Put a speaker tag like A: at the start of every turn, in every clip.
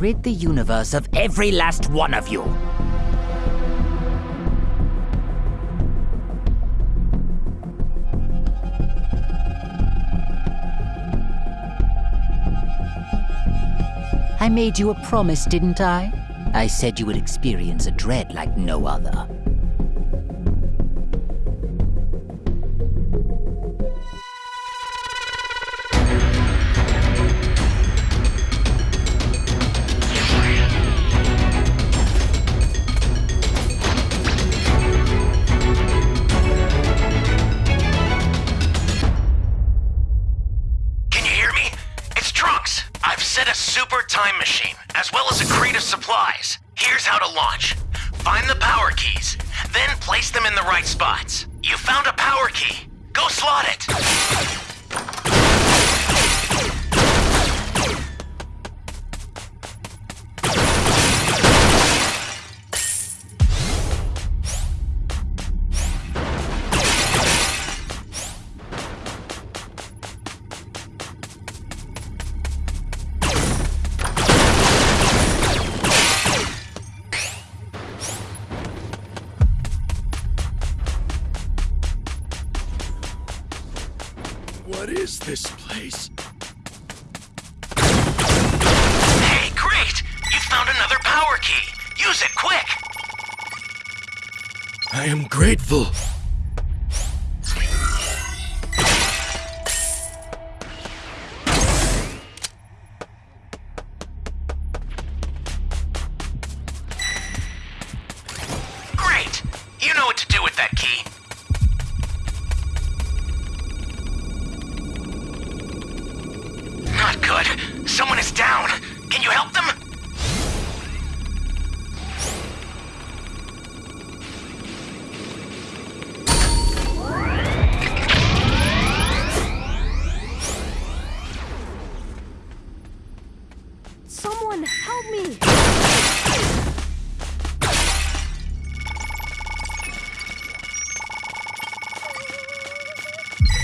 A: rid the universe of every last one of you. I made you a promise, didn't I? I said you would experience a dread like no other.
B: Time machine, as well as a crate of supplies. Here's how to launch. Find the power keys, then place them in the right spots. You found a power key. Go slot it.
C: This place?
B: Hey, great! You found another power key. Use it quick.
C: I am grateful.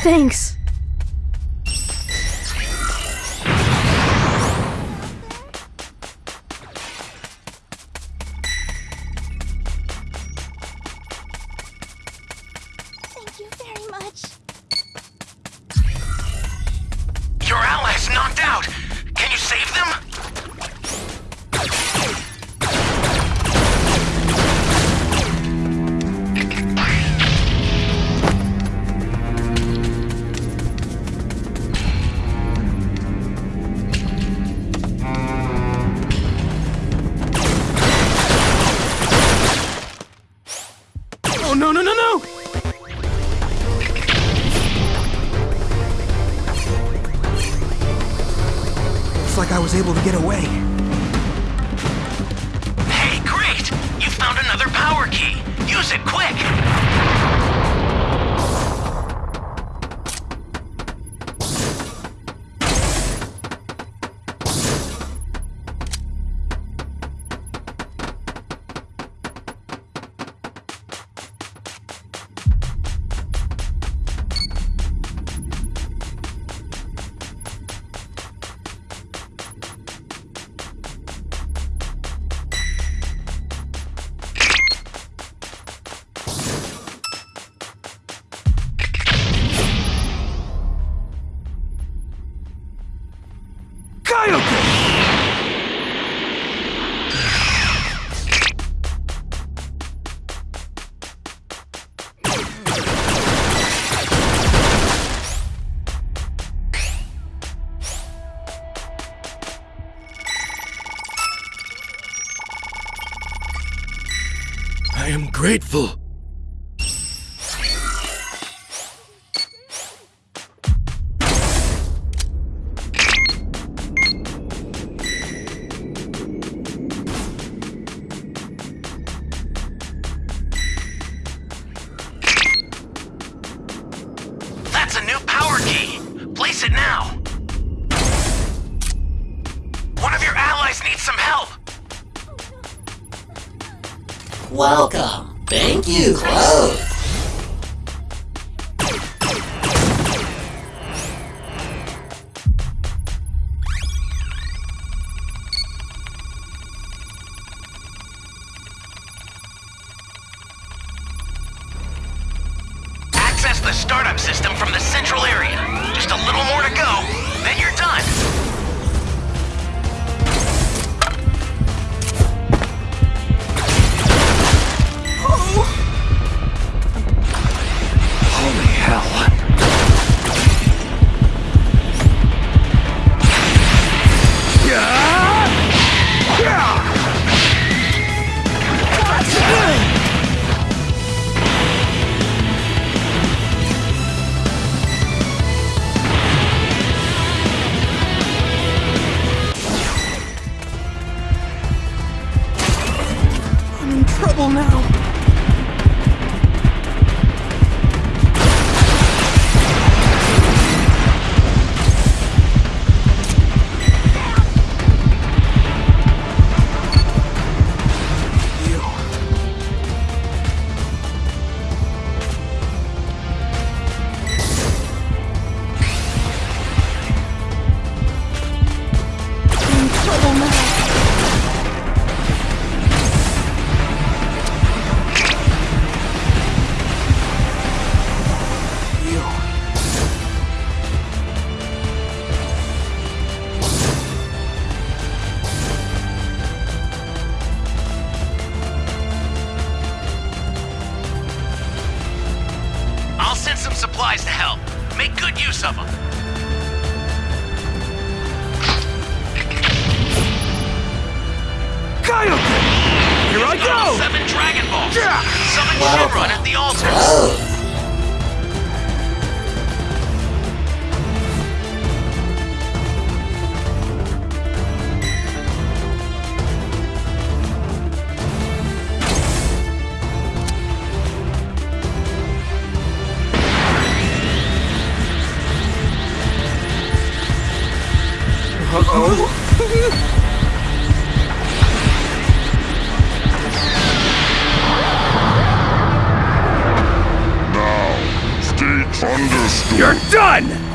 D: Thanks.
C: Oh, no, no, no, no! Looks like I was able to get away.
B: Hey, great! You found another power key. Use it quick.
C: Grateful.
B: That's a new power key. Place it now. One of your allies needs some help.
E: Welcome. You, clothes.
B: Good use.
C: Kaioken! Here I go!
B: 7 Dragon Balls. Yeah. Summon
E: Welcome.
B: Shenron at the altar.
F: Thunderstorm.
C: You're done!